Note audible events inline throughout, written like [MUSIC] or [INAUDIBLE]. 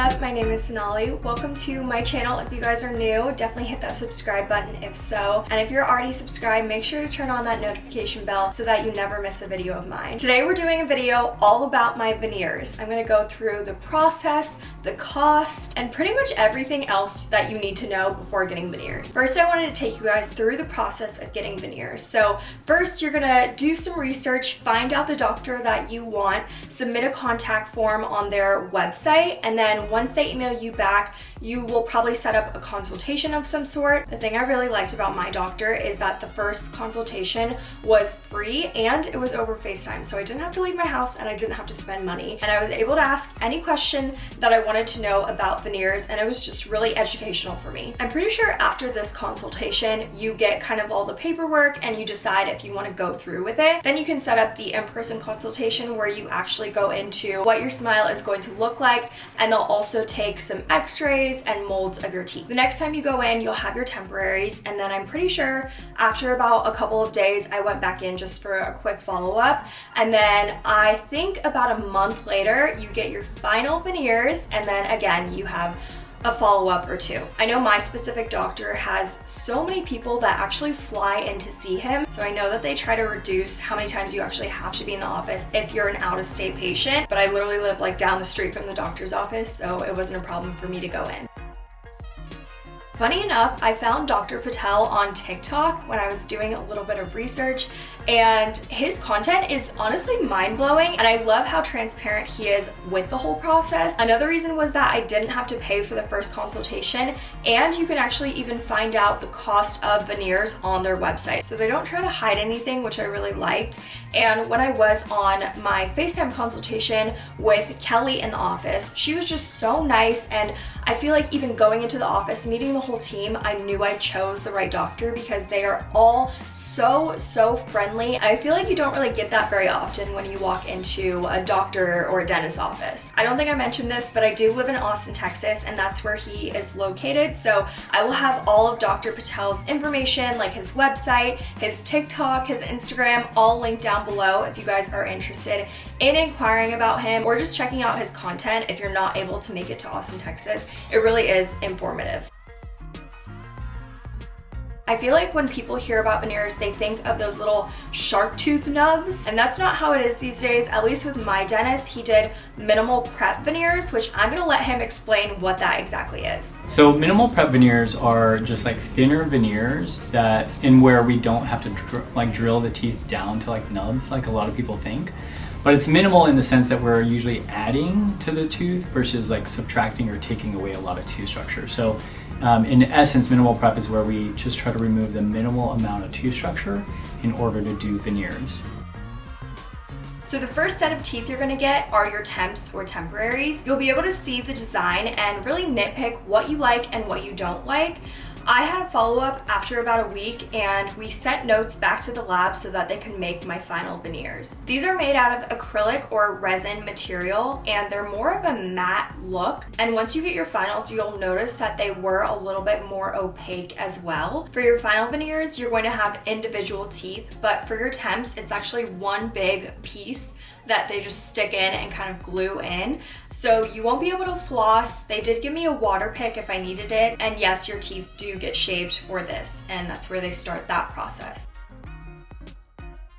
up? My name is Sonali. Welcome to my channel. If you guys are new, definitely hit that subscribe button if so. And if you're already subscribed, make sure to turn on that notification bell so that you never miss a video of mine. Today we're doing a video all about my veneers. I'm gonna go through the process, the cost, and pretty much everything else that you need to know before getting veneers. First, I wanted to take you guys through the process of getting veneers. So first, you're gonna do some research, find out the doctor that you want, submit a contact form on their website, and then once they email you back, you will probably set up a consultation of some sort. The thing I really liked about my doctor is that the first consultation was free and it was over FaceTime. So I didn't have to leave my house and I didn't have to spend money. And I was able to ask any question that I wanted to know about veneers and it was just really educational for me. I'm pretty sure after this consultation, you get kind of all the paperwork and you decide if you want to go through with it. Then you can set up the in-person consultation where you actually go into what your smile is going to look like and they'll also take some x-rays and molds of your teeth. The next time you go in, you'll have your temporaries and then I'm pretty sure after about a couple of days, I went back in just for a quick follow-up and then I think about a month later, you get your final veneers and then again, you have a follow-up or two. I know my specific doctor has so many people that actually fly in to see him, so I know that they try to reduce how many times you actually have to be in the office if you're an out-of-state patient, but I literally live like down the street from the doctor's office, so it wasn't a problem for me to go in. Funny enough, I found Dr. Patel on TikTok when I was doing a little bit of research and his content is honestly mind-blowing and I love how transparent he is with the whole process. Another reason was that I didn't have to pay for the first consultation and you can actually even find out the cost of veneers on their website. So they don't try to hide anything, which I really liked. And when I was on my FaceTime consultation with Kelly in the office, she was just so nice and I feel like even going into the office, meeting the whole team, I knew I chose the right doctor because they are all so, so friendly. I feel like you don't really get that very often when you walk into a doctor or a dentist office. I don't think I mentioned this, but I do live in Austin, Texas, and that's where he is located. So I will have all of Dr. Patel's information, like his website, his TikTok, his Instagram, all linked down below if you guys are interested in inquiring about him or just checking out his content if you're not able to make it to Austin, Texas. It really is informative. I feel like when people hear about veneers, they think of those little shark tooth nubs, and that's not how it is these days. At least with my dentist, he did minimal prep veneers, which I'm gonna let him explain what that exactly is. So minimal prep veneers are just like thinner veneers that, in where we don't have to dr like drill the teeth down to like nubs, like a lot of people think. But it's minimal in the sense that we're usually adding to the tooth versus like subtracting or taking away a lot of tooth structure. So um, in essence, minimal prep is where we just try to remove the minimal amount of tooth structure in order to do veneers. So the first set of teeth you're gonna get are your temps or temporaries. You'll be able to see the design and really nitpick what you like and what you don't like. I had a follow-up after about a week and we sent notes back to the lab so that they could make my final veneers. These are made out of acrylic or resin material and they're more of a matte look. And once you get your finals, you'll notice that they were a little bit more opaque as well. For your final veneers, you're going to have individual teeth, but for your temps, it's actually one big piece that they just stick in and kind of glue in. So you won't be able to floss. They did give me a water pick if I needed it. And yes, your teeth do get shaved for this. And that's where they start that process.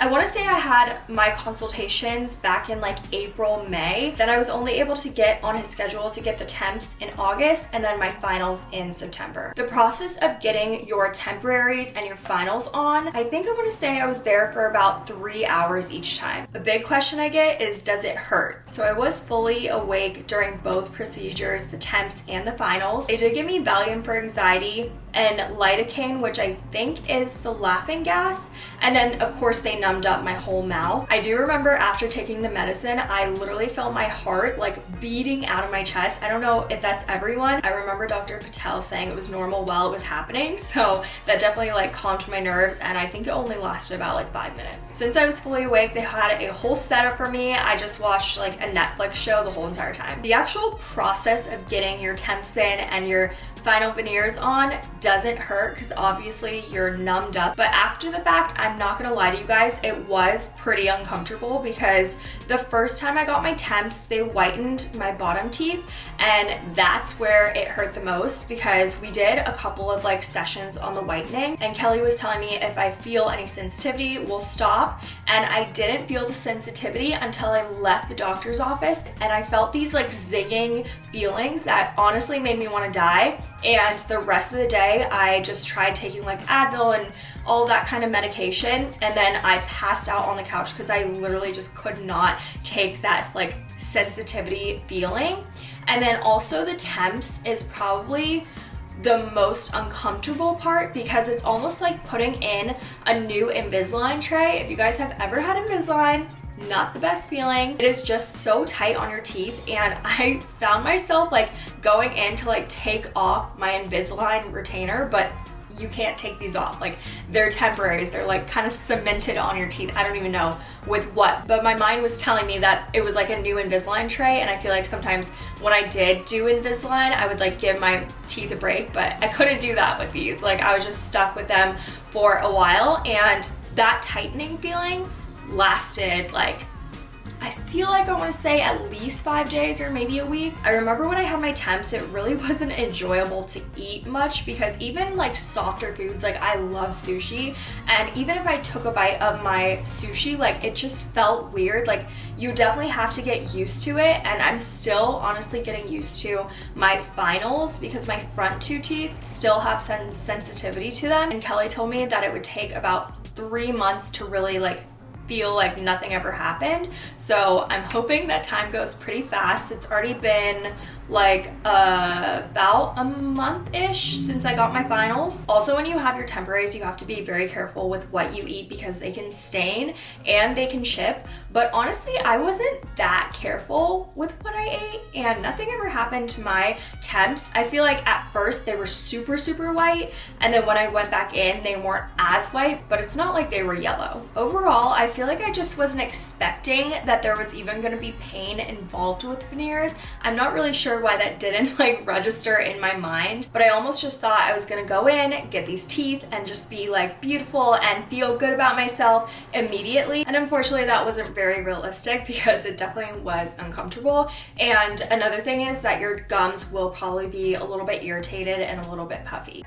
I want to say I had my consultations back in like April, May. Then I was only able to get on his schedule to get the temps in August and then my finals in September. The process of getting your temporaries and your finals on, I think I want to say I was there for about three hours each time. A big question I get is, does it hurt? So I was fully awake during both procedures, the temps and the finals. They did give me Valium for anxiety and lidocaine, which I think is the laughing gas. And then of course they numbed up my whole mouth. I do remember after taking the medicine, I literally felt my heart like beating out of my chest. I don't know if that's everyone. I remember Dr. Patel saying it was normal while it was happening. [LAUGHS] So that definitely like calmed my nerves and I think it only lasted about like five minutes. Since I was fully awake, they had a whole setup for me. I just watched like a Netflix show the whole entire time. The actual process of getting your temps in and your final veneers on doesn't hurt because obviously you're numbed up. But after the fact, I'm not gonna lie to you guys, it was pretty uncomfortable because the first time I got my temps, they whitened my bottom teeth and that's where it hurt the most because we did a couple of like sessions on the whitening and Kelly was telling me if I feel any sensitivity, we'll stop. And I didn't feel the sensitivity until I left the doctor's office and I felt these like zigging feelings that honestly made me want to die and the rest of the day, I just tried taking like Advil and all that kind of medication. And then I passed out on the couch because I literally just could not take that like sensitivity feeling. And then also the temps is probably the most uncomfortable part because it's almost like putting in a new Invisalign tray. If you guys have ever had Invisalign, not the best feeling. It is just so tight on your teeth and [LAUGHS] I found myself like going in to like take off my Invisalign retainer, but you can't take these off. Like they're temporaries. They're like kind of cemented on your teeth. I don't even know with what, but my mind was telling me that it was like a new Invisalign tray. And I feel like sometimes when I did do Invisalign, I would like give my teeth a break, but I couldn't do that with these. Like I was just stuck with them for a while and that tightening feeling lasted like I feel like I want to say at least five days or maybe a week. I remember when I had my temps, it really [LAUGHS] wasn't enjoyable to eat much because even like softer foods, like I love sushi. And even if I took a bite of my sushi, like it just felt weird. Like you definitely have to get used to it. And I'm still honestly getting used to my finals because my front two teeth still have some sensitivity to them. And Kelly told me that it would take about three months to really like feel like nothing ever happened. So I'm hoping that time goes pretty fast. It's already been like uh, about a month-ish since I got my finals. Also, when you have your temporaries, you have to be very careful with what you eat because they can stain and they can chip. But honestly, I wasn't that careful with what I ate and nothing ever happened to my temps. I feel like at first they were super, super white. And then when I went back in, they weren't as white, but it's not like they were yellow. Overall, I feel like I just wasn't expecting that there was even gonna be pain involved with veneers. I'm not really sure why that didn't [LAUGHS] like register in my mind, but I almost just thought I was gonna go in, get these teeth, and just be like beautiful and feel good about myself immediately. And unfortunately, that wasn't very realistic [LAUGHS] because it definitely was uncomfortable. And another thing is that your gums will probably be a little bit irritated and a little bit puffy.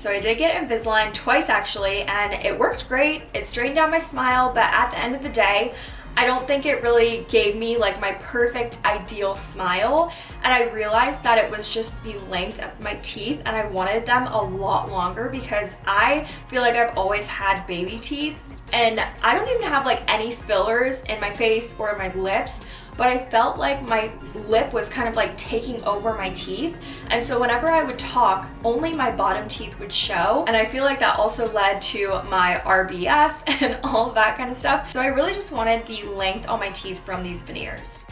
So I did get Invisalign twice actually, and it worked great. It straightened out my smile, but at the end of the day, I don't think it really gave me like my perfect ideal smile and I realized that it was just the length of my teeth and I wanted them a lot longer because I feel like I've always had baby teeth and I don't even have like any fillers in my face or my lips but I felt like my lip was kind of like taking over my teeth. And so whenever I would talk only my bottom teeth would show. And I feel like that also led to my RBF [LAUGHS] and all that kind of stuff. So I really just wanted the length on my teeth from these veneers.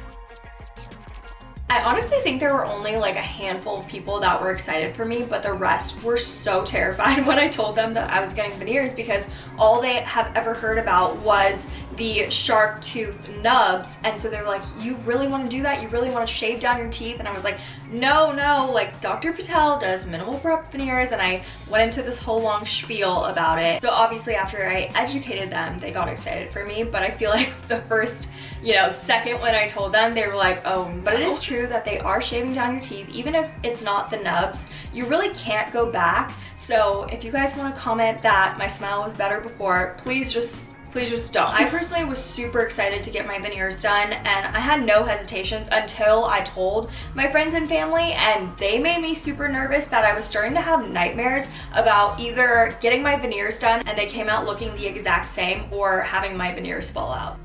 I honestly think there were only like a handful of people that were excited for me, but the rest were so [LAUGHS] terrified when I told them that I was getting veneers because all they have ever heard about was the shark tooth nubs. And so they were like, you really want to do that? You really want to shave down your teeth? And I was like, no, no, like Dr. Patel does minimal prep veneers. And I went into this whole long spiel about it. So obviously after I educated them, they got excited for me. But I feel [LAUGHS] like the first, you know, second when I told them, they were like, oh, but it is true that they are shaving down your teeth. Even if it's not the nubs, you really can't go back. So if you guys want to comment that my smile was better before, please just please just don't. I personally was super excited to get my veneers done and I had no hesitations until I told my friends and family and they made me super nervous that I was starting to have nightmares about either getting my veneers done and they came out looking the exact same or having my veneers fall out.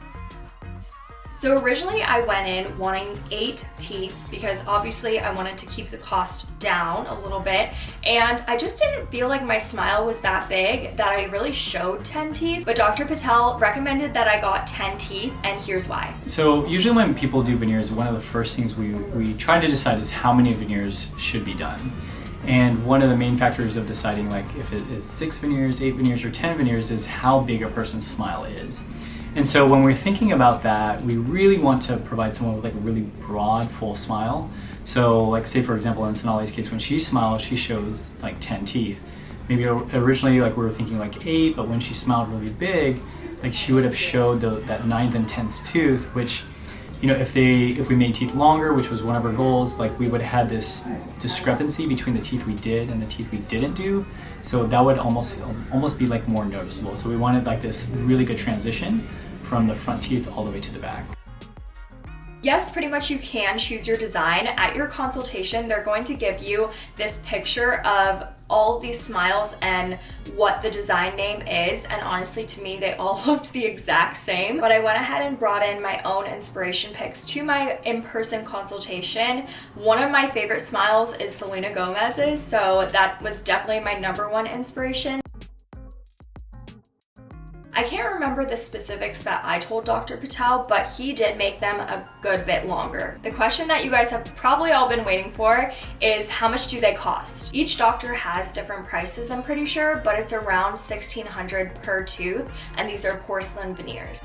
So originally I went in wanting eight teeth because obviously I wanted to keep the cost down a little bit and I just didn't feel like my smile was that big that I really showed 10 teeth but Dr. Patel recommended that I got 10 teeth and here's why. So usually when people do veneers one of the first things we, we try to decide is how many veneers should be done. And one of the main factors of deciding like if it is six veneers, eight veneers, or 10 veneers is how big a person's smile is. And so when we're thinking about that, we really want to provide someone with like a really broad, full smile. So like say for example in Sonali's case, when she smiles, she shows like 10 teeth. Maybe originally like we were thinking like eight, but when she smiled really big, like she would have showed the, that ninth and 10th tooth, which you know, if they if we made teeth longer, which was one of our goals, like we would have had this discrepancy between the teeth we did and the teeth we didn't do. So that would almost almost be like more noticeable. So we wanted like this really good transition from the front teeth all the way to the back. Yes, pretty much you can choose your design. At your consultation, they're going to give you this picture of all these smiles and what the design name is. And honestly, to me, they all [LAUGHS] looked the exact same. But I went ahead and brought in my own inspiration pics to my in-person consultation. One of my favorite smiles is Selena Gomez's. So that was definitely my number one inspiration. I can't remember the specifics that I told Dr. Patel, but he did make them a good bit longer. The question that you guys have probably all been waiting for is how much do they cost? Each doctor has different prices, I'm pretty sure, but it's around 1600 per tooth, and these are porcelain veneers.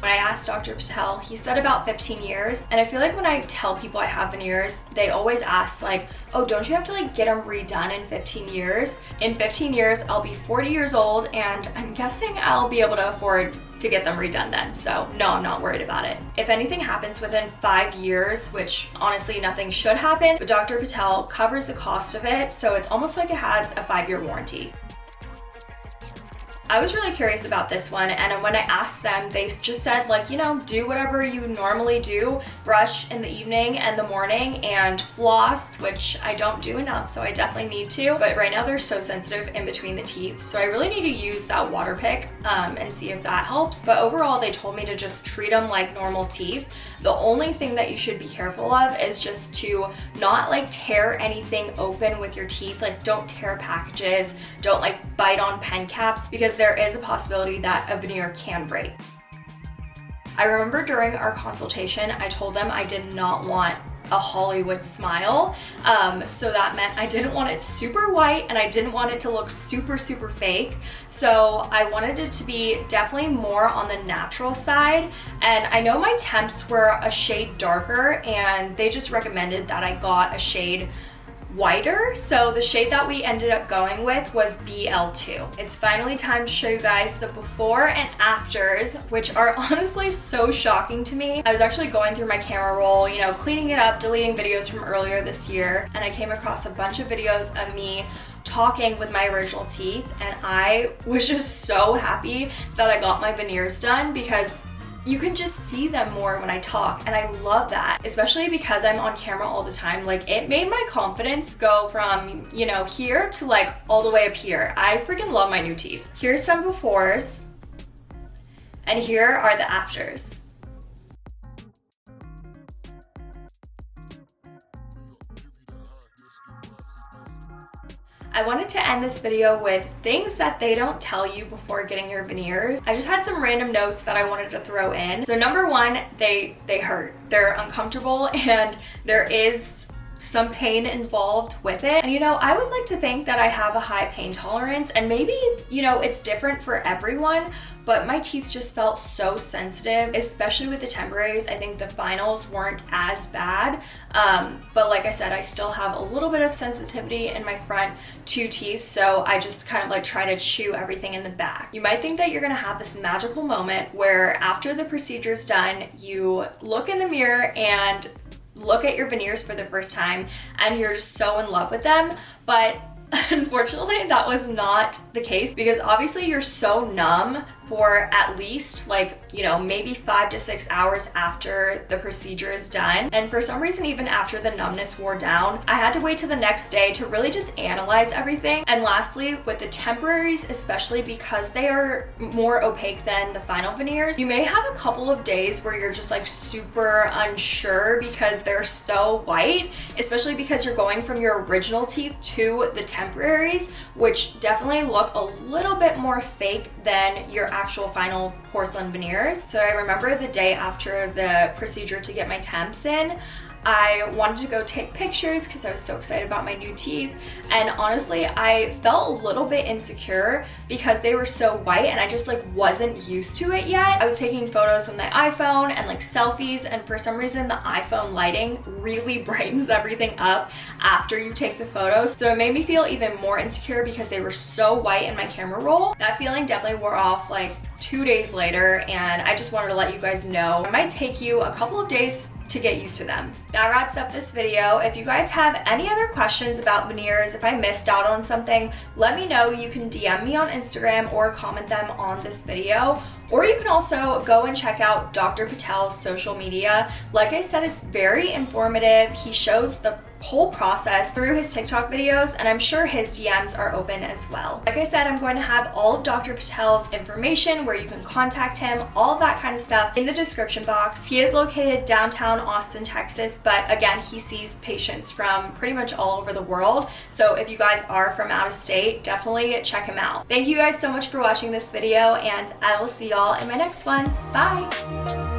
When I asked Dr. Patel, he said about 15 years. And I feel like when I tell people I have veneers, they always ask like, oh, don't you have to like get them redone in 15 years? In 15 years, I'll be 40 years old and I'm guessing I'll be able to afford to get them redone then. So no, I'm not worried about it. If anything happens within five years, which honestly nothing should happen, but Dr. Patel covers the cost of it. So it's almost like it has a five year warranty. I was really curious about this one and when I asked them, they just said like, you know, do whatever you normally do, brush in the evening and the morning and floss, which I don't do enough, so I definitely need to. But right now they're so sensitive in between the teeth, so I really need to use that water pick um, and see if that helps. But overall, they told me to just treat them like normal teeth. The only thing that you should be careful of is just to not like tear anything open with your teeth, like don't tear packages, don't like bite on pen caps because because there is a possibility that a veneer can break. I remember during our consultation, I told them I did not want a Hollywood smile. Um, so that meant I didn't want it super white and I didn't want it to look super, super fake. So I wanted it to be definitely more on the natural side. And I know my temps were a shade darker and they just recommended that I got a shade whiter. So the shade that we ended up going with was BL2. It's finally time to show you guys the before and afters, which are [LAUGHS] honestly so shocking to me. I was actually going through my camera roll, you know, cleaning it up, deleting videos from earlier this year, and I came across a bunch of videos of me talking with my original teeth and I was just so happy that I got my veneers done because you can just see them more when I talk and I love that especially because I'm on camera all the time. Like it made my confidence go from you know here to like all the way up here. I freaking love my new teeth. Here's some befores and here are the afters I wanted to end this video with things that they don't tell you before getting your veneers. I just had some random notes that I wanted to throw in. So number one, they, they hurt. They're uncomfortable [LAUGHS] and there is some pain involved with it. And you know, I would like to think that I have a high pain tolerance and maybe, you know, it's different for everyone, but my teeth just felt so sensitive, especially with the temporaries. I think the finals weren't as bad. Um, but like I said, I still have a little bit of sensitivity in my front two teeth. So I just kind of like try to chew everything in the back. You might think that you're gonna have this magical moment where after the procedure is done, you look in the mirror and look at your veneers for the first time and you're just so in love with them. But [LAUGHS] unfortunately, that was not the case because obviously you're so numb for at least like, you know, maybe five to six hours after the procedure is done. And for some reason, even after the numbness wore down, I had to wait till the next day to really just analyze everything. And lastly, with the temporaries, especially because they are more opaque than the final veneers, you may have a couple of days where you're just like super unsure because they're so white, especially because you're going from your original teeth to the temporaries, which definitely look a little bit more fake than your actual final porcelain veneers. So I remember the day after the procedure to get my temps in, I wanted to go take pictures because I was so excited about my new teeth. And honestly, I felt a little bit insecure because they were so white and I just like wasn't used to it yet. I was taking photos on the iPhone and like selfies and for some reason the iPhone lighting really [LAUGHS] brightens everything up after you take the photos. So it made me feel even more insecure because they were so white in my camera roll. That feeling definitely wore off like two days later and I just wanted to let you guys know. It might take you a couple of days to get used to them. That wraps up this video. If you guys have any other questions about veneers, if I missed out on something, let me know. You can DM me on Instagram or comment them on this video. Or you can also go and check out Dr. Patel's social media. Like I said, it's very informative. He shows the whole process through his TikTok videos, and I'm sure his DMs are open as well. Like I said, I'm going to have all of Dr. Patel's information where you can contact him, all that kind of stuff in the description box. He is located downtown Austin, Texas, but again, he sees patients from pretty much all over the world. So if you guys are from out of state, definitely check him out. Thank you guys so much for watching this video, and I will see y'all in my next one. Bye!